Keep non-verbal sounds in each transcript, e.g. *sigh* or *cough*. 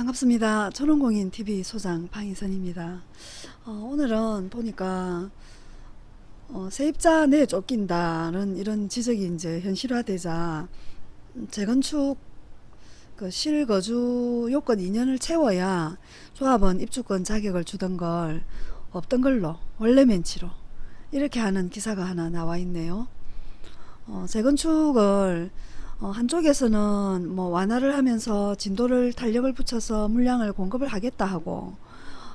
반갑습니다. 초롱공인TV 소장 방희선입니다. 어, 오늘은 보니까 어, 세입자 내 쫓긴다는 이런 지적이 이제 현실화되자 재건축 그 실거주 요건 2년을 채워야 조합원 입주권 자격을 주던 걸 없던 걸로 원래 멘치로 이렇게 하는 기사가 하나 나와 있네요. 어, 재건축을 어, 한쪽에서는 뭐 완화를 하면서 진도를 탄력을 붙여서 물량을 공급을 하겠다 하고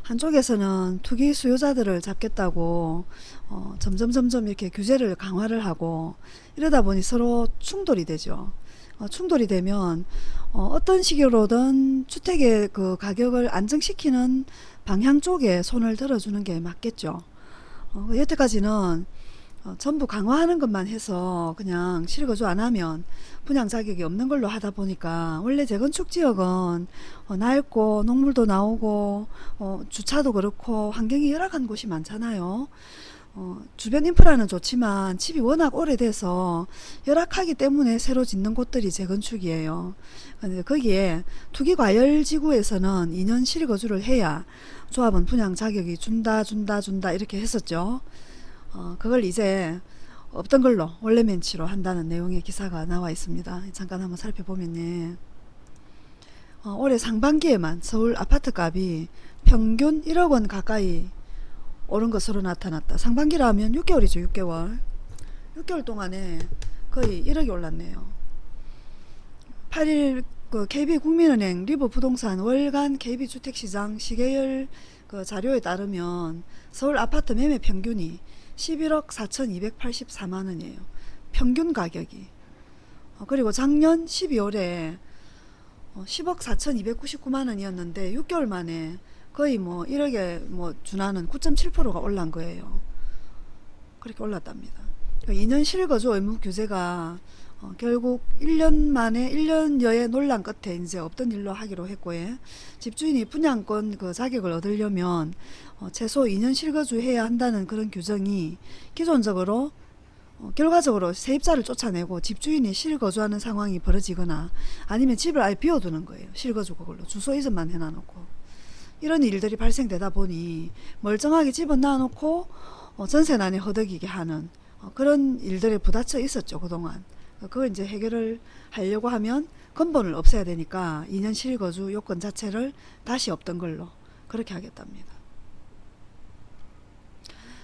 한쪽에서는 투기 수요자들을 잡겠다고 어, 점점 점점 이렇게 규제를 강화를 하고 이러다 보니 서로 충돌이 되죠. 어, 충돌이 되면 어, 떤 식으로든 주택의 그 가격을 안정시키는 방향 쪽에 손을 들어주는 게 맞겠죠. 어, 여태까지는 어, 전부 강화하는 것만 해서 그냥 실거주 안 하면 분양 자격이 없는 걸로 하다 보니까 원래 재건축 지역은 어, 낡고 녹물도 나오고 어, 주차도 그렇고 환경이 열악한 곳이 많잖아요. 어, 주변 인프라는 좋지만 집이 워낙 오래돼서 열악하기 때문에 새로 짓는 곳들이 재건축이에요. 근데 거기에 투기과열지구에서는 2년 실거주를 해야 조합은 분양 자격이 준다 준다 준다 이렇게 했었죠. 어, 그걸 이제 없던 걸로 원래 멘치로 한다는 내용의 기사가 나와 있습니다. 잠깐 한번 살펴보면요. 어, 올해 상반기에만 서울 아파트 값이 평균 1억 원 가까이 오른 것으로 나타났다. 상반기라면 6개월이죠. 6개월. 6개월 동안에 거의 1억이 올랐네요. 8일 그 KB국민은행 리버 부동산 월간 KB주택시장 시계열 그 자료에 따르면 서울 아파트 매매 평균이 11억 4,284만원이에요. 평균 가격이. 어, 그리고 작년 12월에 어, 10억 4,299만원이었는데 6개월 만에 거의 뭐 1억에 뭐 준하는 9.7%가 올란 거예요. 그렇게 올랐답니다. 2년 그러니까 실거주 의무 규제가 어, 결국 1년 만에 1년여의 논란 끝에 이제 없던 일로 하기로 했고 요. 집주인이 분양권 그 자격을 얻으려면 어, 최소 2년 실거주 해야 한다는 그런 규정이 기존적으로 어, 결과적으로 세입자를 쫓아내고 집주인이 실거주하는 상황이 벌어지거나 아니면 집을 아예 비워두는 거예요. 실거주 그걸로 주소 이전만 해놔놓고. 이런 일들이 발생되다 보니 멀쩡하게 집은 놔놓고 어, 전세난에 허덕이게 하는 어, 그런 일들에 부딪혀 있었죠 그동안 그걸 이제 해결을 하려고 하면 근본을 없애야 되니까 2년 실거주 요건 자체를 다시 없던 걸로 그렇게 하겠답니다.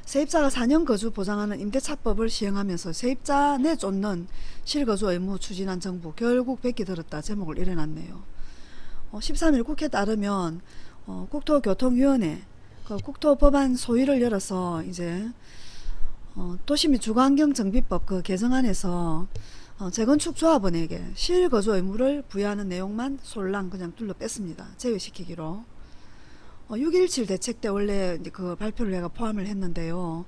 세입자가 4년 거주 보장하는 임대차법을 시행하면서 세입자 내 쫓는 실거주 의무 추진한 정부 결국 백기 들었다 제목을. 어, 13일 국회 따르면 어, 국토교통위원회 그 국토법안 소위를 열어서 이제 어, 도시 및 주거환경정비법 그 개정안에서 어, 재건축 조합원에게 실거주 의무를 부여하는 내용만 솔랑 그냥 둘러 뺐습니다. 제외시키기로. 어, 6.17 대책 때 원래 그 발표를 내가 포함을 했는데요.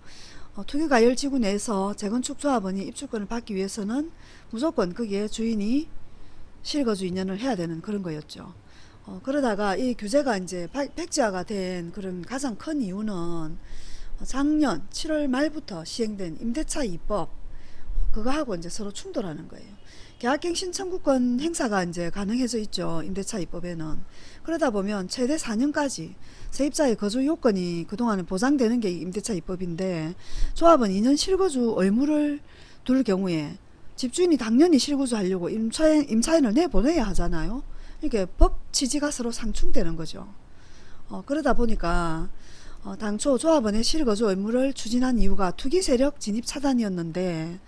어, 투기가열지구 내에서 재건축 조합원이 입주권을 받기 위해서는 무조건 거기에 주인이 실거주 2년을 해야 되는 그런 거였죠. 어, 그러다가 이 규제가 이제 백지화가 된 그런 가장 큰 이유는 작년 7월 말부터 시행된 임대차 입법 그거하고 이제 서로 충돌하는 거예요. 계약갱신 청구권 행사가 이제 가능해져 있죠. 임대차 입법에는. 그러다 보면 최대 4년까지 세입자의 거주 요건이 그동안은 보장되는 게 임대차 입법인데 조합은 2년 실거주 의무를 둘 경우에 집주인이 당연히 실거주 하려고 임차인, 임차인을 내보내야 하잖아요. 이게 법 취지가 서로 상충되는 거죠. 어, 그러다 보니까 어, 당초 조합원의 실거주 의무를 추진한 이유가 투기 세력 진입 차단이었는데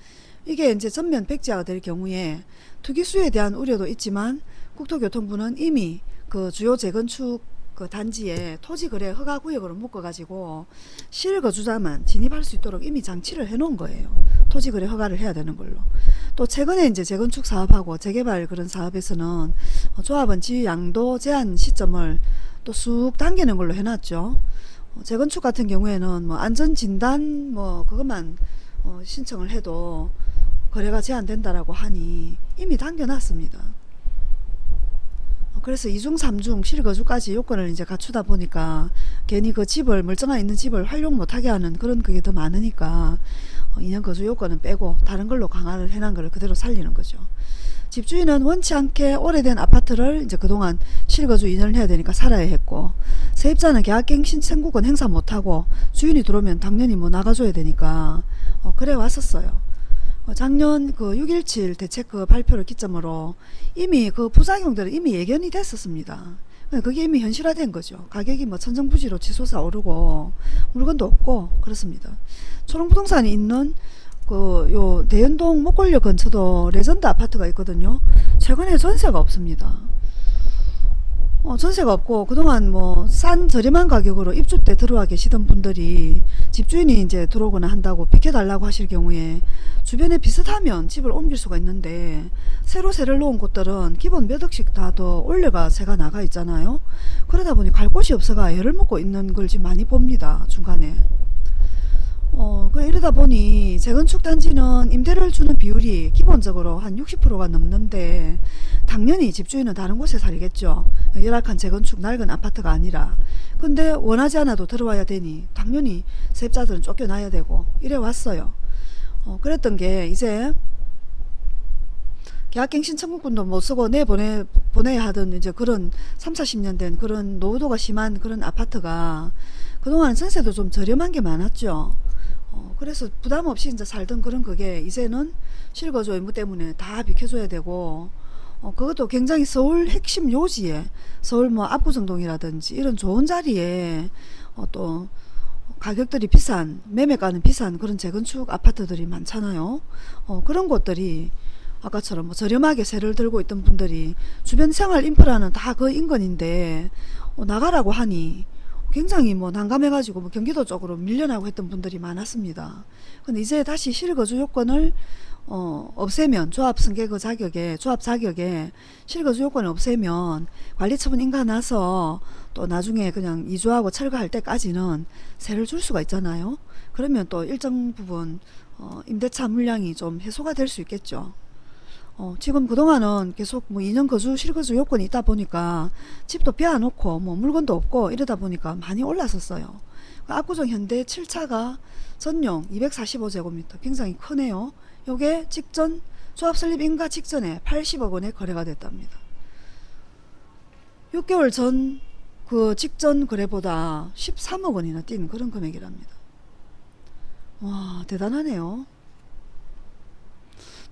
이게 이제 전면 백지화가 될 경우에 투기수에 대한 우려도 있지만 국토교통부는 이미 그 주요 재건축 그 단지에 토지 거래 허가 구역으로 묶어 가지고 실거주자만 진입할 수 있도록 이미 장치를 해 놓은 거예요. 토지 거래 허가를 해야 되는 걸로. 또 최근에 이제 재건축 사업하고 재개발 그런 사업에서는 조합원 지위 양도 제한 시점을 또 쑥 당기는 걸로 해 놨죠. 어, 재건축 같은 경우에는 뭐 안전 진단 뭐 그것만 어 신청을 해도 거래가 제한된다라고 하니 이미 당겨놨습니다. 어, 그래서 이중 삼중 실거주까지 요건을 이제 갖추다 보니까 괜히 그 집을 멀쩡한 있는 집을 활용 못하게 하는 그런 그게 더 많으니까 2년 어, 거주 요건은 빼고 다른 걸로 강화를 해놓은 걸 그대로 살리는 거죠. 집주인은 원치 않게 오래된 아파트를 이제 그동안 실거주 2년을 해야 되니까 살아야 했고 세입자는 계약갱 신 청구권 행사 못하고 주인이 들어오면 당연히 뭐 나가줘야 되니까 어, 그래 왔었어요. 어, 작년 그 6.17 대책 그 발표를 기점으로 이미 그 부작용들은 이미 예견이 됐었습니다. 그게 이미 현실화된 거죠. 가격이 뭐 천정부지로 치솟아 오르고 물건도 없고 그렇습니다. 초롱부동산이 있는 그 요 대연동 목골역 근처도 레전드 아파트가 있거든요. 최근에 전세가 없습니다. 어, 전세가 없고 그동안 뭐 싼 저렴한 가격으로 입주 때 들어와 계시던 분들이 집주인이 이제 들어오거나 한다고 비켜달라고 하실 경우에 주변에 비슷하면 집을 옮길 수가 있는데 새로 세를 놓은 곳들은 기본 몇 억씩 다 더 올려가 새가 나가 있잖아요. 그러다 보니 갈 곳이 없어가 애를 먹고 있는 걸 지금 많이 봅니다. 중간에. 어, 그 이러다 보니 재건축 단지는 임대를 주는 비율이 기본적으로 한 60%가 넘는데 당연히 집주인은 다른 곳에 살겠죠. 열악한 재건축 낡은 아파트가 아니라. 근데 원하지 않아도 들어와야 되니 당연히 세입자들은 쫓겨나야 되고 이래 왔어요. 어, 그랬던 게 이제 계약갱 신 청구권도 못 쓰고 내보내 보내야 하던 이제 그런 3, 40년 된 그런 노후도가 심한 그런 아파트가 그동안 전세도 좀 저렴한 게 많았죠. 어, 그래서 부담 없이 이제 살던 그런 그게 이제는 실거주 의무 때문에 다 비켜줘야 되고 어, 그것도 굉장히 서울 핵심 요지에 서울 뭐 압구정동이라든지 이런 좋은 자리에 어, 또 가격들이 비싼 매매가는 비싼 그런 재건축 아파트들이 많잖아요. 어, 그런 곳들이 아까처럼 뭐 저렴하게 세를 들고 있던 분들이 주변 생활 인프라는 다 그 인근인데 어, 나가라고 하니 굉장히 뭐 난감해가지고 뭐 경기도 쪽으로 밀려나고 했던 분들이 많았습니다. 근데 이제 다시 실거주 요건을 어, 없애면 조합 승계 그 자격에 조합 자격에 실거주 요건을 없애면 관리처분 인가 나서 또 나중에 그냥 이주하고 철거할 때까지는 세를 줄 수가 있잖아요. 그러면 또 일정 부분 어, 임대차 물량이 좀 해소가 될 수 있겠죠. 어, 지금 그동안은 계속 뭐 2년 거주 실거주 요건이 있다 보니까 집도 비워놓고 뭐 물건도 없고 이러다 보니까 많이 올랐었어요. 그 압구정 현대 7차가 전용 245제곱미터 굉장히 크네요. 요게 직전 조합 설립 인가 직전에 80억 원에 거래가 됐답니다. 6개월 전 그 직전 거래보다 13억 원이나 뛴 그런 금액이랍니다. 와 대단하네요.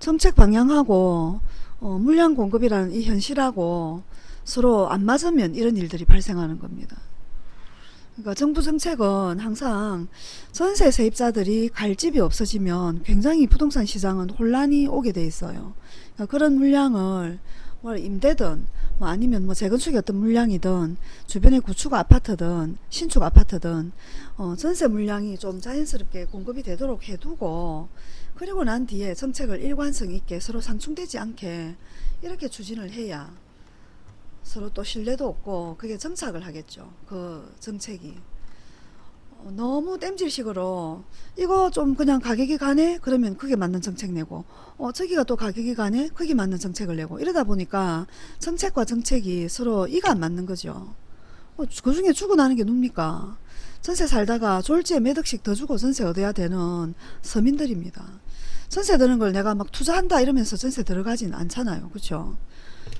정책 방향하고 어, 물량 공급이라는 이 현실하고 서로 안 맞으면 이런 일들이 발생하는 겁니다. 그러니까 정부 정책은 항상 전세 세입자들이 갈 집이 없어지면 굉장히 부동산 시장은 혼란이 오게 돼 있어요. 그러니까 그런 물량을 뭐 임대든 뭐 아니면 뭐 재건축이 어떤 물량이든 주변에 구축 아파트든 신축 아파트든 어, 전세 물량이 좀 자연스럽게 공급이 되도록 해두고 그리고 난 뒤에 정책을 일관성 있게 서로 상충되지 않게 이렇게 추진을 해야 서로 또 신뢰도 없고 그게 정착을 하겠죠. 그 정책이. 어, 너무 땜질식으로 이거 좀 그냥 가격이 가네? 그러면 그게 맞는 정책 내고 어 저기가 또 가격이 가네? 그게 맞는 정책을 내고 이러다 보니까 정책과 정책이 서로 이가 안 맞는 거죠. 어, 그 중에 주고 나는 게 뭡니까? 전세 살다가 졸지에 몇 억씩 더 주고 전세 얻어야 되는 서민들입니다. 전세 드는 걸 내가 막 투자한다 이러면서 전세 들어가진 않잖아요. 그렇죠?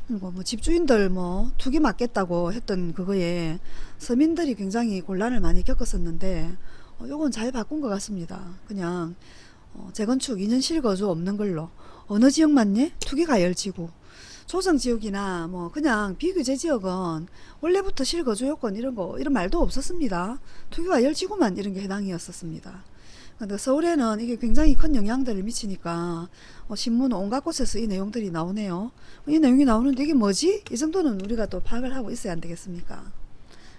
그리고 뭐 집주인들 뭐 투기 맞겠다고 했던 그거에 서민들이 굉장히 곤란을 많이 겪었었는데 어, 요건 잘 바꾼 것 같습니다. 그냥 어, 재건축 2년 실거주 없는 걸로 어느 지역 맞니? 투기가 열지고 조정지역이나 뭐 그냥 비규제 지역은 원래부터 실거주 요건 이런 거 이런 말도 없었습니다. 투기가 열지구만 이런 게 해당이었었습니다. 근데 서울에는 이게 굉장히 큰 영향들을 미치니까 어, 신문 온갖 곳에서 이 내용들이 나오네요. 이 내용이 나오는데 이게 뭐지? 이 정도는 우리가 또 파악을 하고 있어야 안 되겠습니까?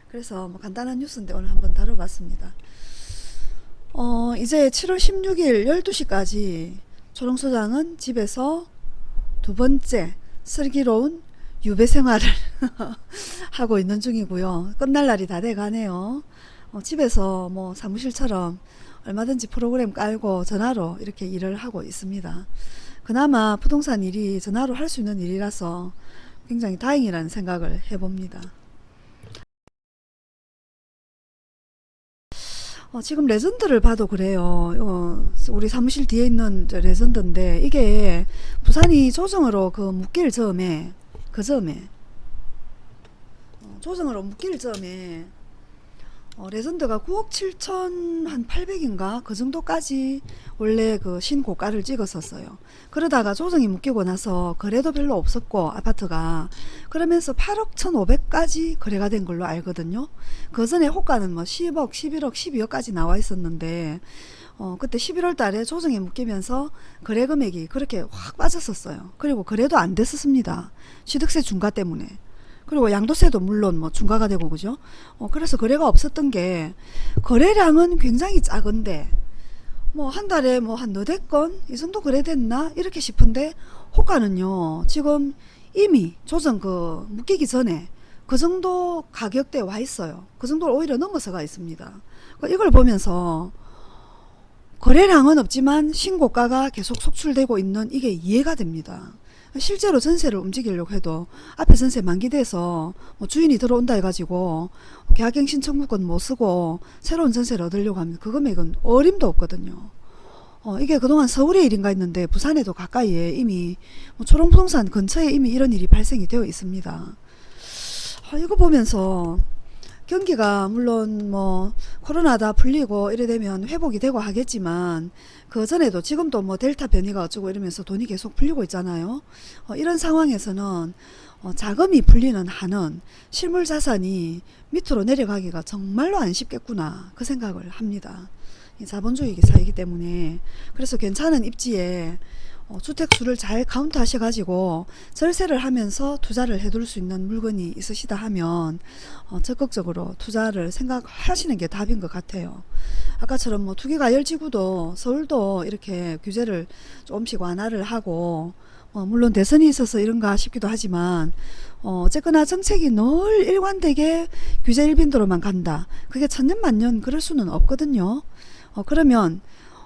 그래서 뭐 간단한 뉴스인데 오늘 한번 다뤄봤습니다. 어, 이제 7월 16일 12시까지 초롱소장은 집에서 두 번째 슬기로운 유배 생활을 *laughs* 하고 있는 중이고요. 끝날 날이 다 돼가네요. 어, 집에서 뭐 사무실처럼 얼마든지 프로그램 깔고 전화로 이렇게 일을 하고 있습니다. 그나마 부동산 일이 전화로 할 수 있는 일이라서 굉장히 다행이라는 생각을 해봅니다. 어, 지금 레전드를 봐도 그래요. 어, 우리 사무실 뒤에 있는 저 레전드인데 이게 부산이 조정으로 그 묶일 적에 그 적에 어, 조정으로 묶일 적에 어, 레전드가 9억 7천 한 8백인가 그 정도까지 원래 그 신고가를 찍었었어요. 그러다가 조정이 묶이고 나서 거래도 별로 없었고 아파트가 그러면서 8억 1,500까지 거래가 된 걸로 알거든요. 그 전에 호가는 뭐 10억, 11억, 12억까지 나와 있었는데 어, 그때 11월 달에 조정이 묶이면서 거래 금액이 그렇게 확 빠졌었어요. 그리고 거래도 안 됐었습니다. 취득세 중과 때문에. 그리고 양도세도 물론 뭐 중과가 되고 그죠? 어, 그래서 거래가 없었던 게 거래량은 굉장히 작은데 뭐 한 달에 뭐 한 너댓 건이 정도 거래됐나 이렇게 싶은데 호가는요 지금 이미 조정 그 묶이기 전에 그 정도 가격대에 와 있어요. 그 정도를 오히려 넘어서 가 있습니다. 그러니까 이걸 보면서 거래량은 없지만 신고가가 계속 속출되고 있는 이게 이해가 됩니다. 실제로 전세를 움직이려고 해도 앞에 전세 만기돼서 뭐 주인이 들어온다 해가지고 계약갱 신 청구권 못 쓰고 새로운 전세를 얻으려고 하면 그 금액은 어림도 없거든요. 어, 이게 그동안 서울의 일인가 했는데 부산에도 가까이에 이미 뭐 초롱부동산 근처에 이미 이런 일이 발생이 되어 있습니다. 아, 이거 보면서 경기가 물론 뭐 코로나 다 풀리고 이래 되면 회복이 되고 하겠지만 그 전에도 지금도 뭐 델타 변이가 어쩌고 이러면서 돈이 계속 풀리고 있잖아요. 어, 이런 상황에서는 어, 자금이 풀리는 한은 실물 자산이 밑으로 내려가기가 정말로 안 쉽겠구나 그 생각을 합니다. 이 자본주의 사회이기 때문에 그래서 괜찮은 입지에 어, 주택수를 잘 카운트 하셔가지고 절세를 하면서 투자를 해둘 수 있는 물건이 있으시다 하면 어, 적극적으로 투자를 생각하시는 게 답인 것 같아요. 아까처럼 뭐 투기과열지구도 서울도 이렇게 규제를 조금씩 완화를 하고 어, 물론 대선이 있어서 이런가 싶기도 하지만 어, 어쨌거나 정책이 늘 일관되게 규제 일빈도로만 간다. 그게 천년만년 그럴 수는 없거든요. 어, 그러면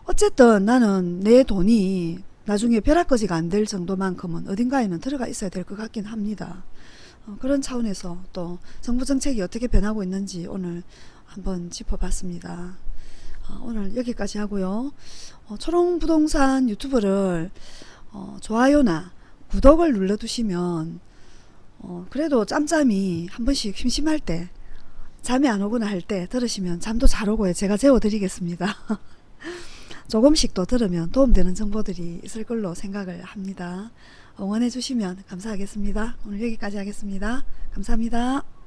어쨌든 나는 내 돈이 나중에 벼락거지가 안 될 정도만큼은 어딘가에는 들어가 있어야 될 것 같긴 합니다. 어, 그런 차원에서 또 정부 정책이 어떻게 변하고 있는지 오늘 한번 짚어봤습니다. 어, 오늘 여기까지 하고요. 어, 초롱부동산 유튜브를 어, 좋아요나 구독을 눌러두시면 어, 그래도 짬짬이 한 번씩 심심할 때 잠이 안 오거나 할 때 들으시면 잠도 잘 오고요. 제가 재워드리겠습니다. *laughs* 조금씩 또 들으면 도움되는 정보들이 있을 걸로 생각을 합니다. 응원해 주시면 감사하겠습니다. 오늘 여기까지 하겠습니다. 감사합니다.